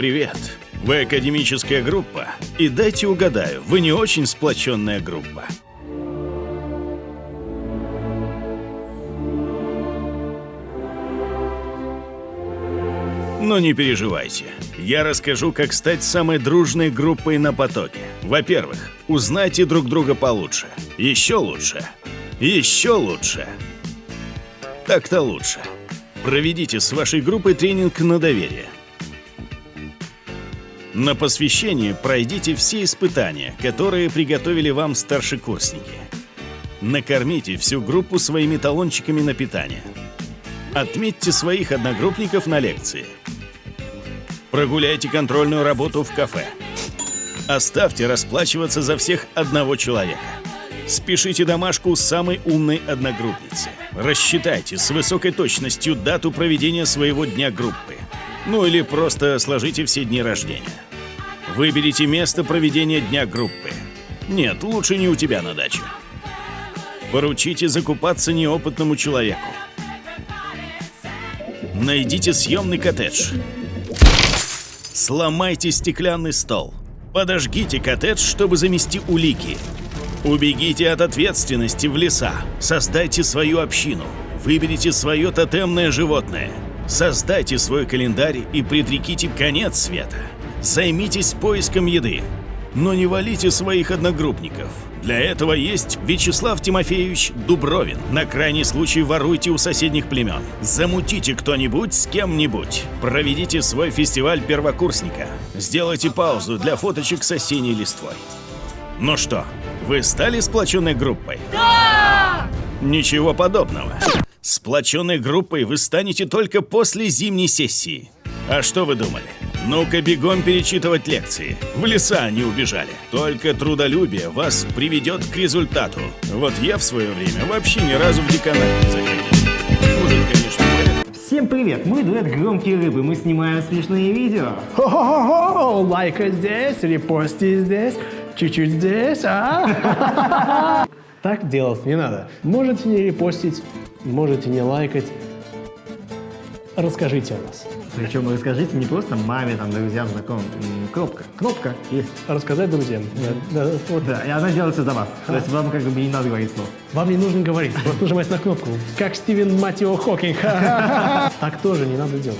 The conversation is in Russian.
Привет. Вы академическая группа? И дайте угадаю, вы не очень сплоченная группа. Но не переживайте. Я расскажу, как стать самой дружной группой на потоке. Во-первых, узнайте друг друга получше. Еще лучше. Еще лучше. Так-то лучше. Проведите с вашей группой тренинг на доверие. На посвящение пройдите все испытания, которые приготовили вам старшекурсники. Накормите всю группу своими талончиками на питание. Отметьте своих одногруппников на лекции. Прогуляйте контрольную работу в кафе. Оставьте расплачиваться за всех одного человека. Спешите домашку самой умной одногруппницы. Рассчитайте с высокой точностью дату проведения своего дня группы. Ну или просто сложите все дни рождения. Выберите место проведения дня группы. Нет, лучше не у тебя на даче. Поручите закупаться неопытному человеку. Найдите съемный коттедж. Сломайте стеклянный стол. Подожгите коттедж, чтобы замести улики. Убегите от ответственности в леса. Создайте свою общину. Выберите свое тотемное животное. Создайте свой календарь и предреките конец света. Займитесь поиском еды. Но не валите своих одногруппников. Для этого есть Вячеслав Тимофеевич Дубровин. На крайний случай воруйте у соседних племен. Замутите кто-нибудь с кем-нибудь. Проведите свой фестиваль первокурсника. Сделайте паузу для фоточек с осенней листвой. Ну что, вы стали сплоченной группой? Да! Ничего подобного. Сплоченной группой вы станете только после зимней сессии. А что вы думали? Ну-ка бегом перечитывать лекции. В леса они убежали. Только трудолюбие вас приведет к результату. Вот я в свое время вообще ни разу в деканат не заходил. Может, конечно, порядок. Всем привет, мы дуэт Громкие Рыбы, мы снимаем смешные видео. Хо-хо-хо! Лайка здесь, репости здесь, чуть-чуть здесь, а? Так делать не надо. Можете не репостить, можете не лайкать. Расскажите о нас. Причем расскажите не просто маме, там, друзьям, знакомым. Кнопка, кнопка есть. Рассказать друзьям. Да, да, вот. Да, и она делается за вас. То есть вам как бы не надо говорить слов. Вам не нужно говорить, просто нажимать на кнопку. Как Стивен Матио Хокинг. Так тоже не надо делать.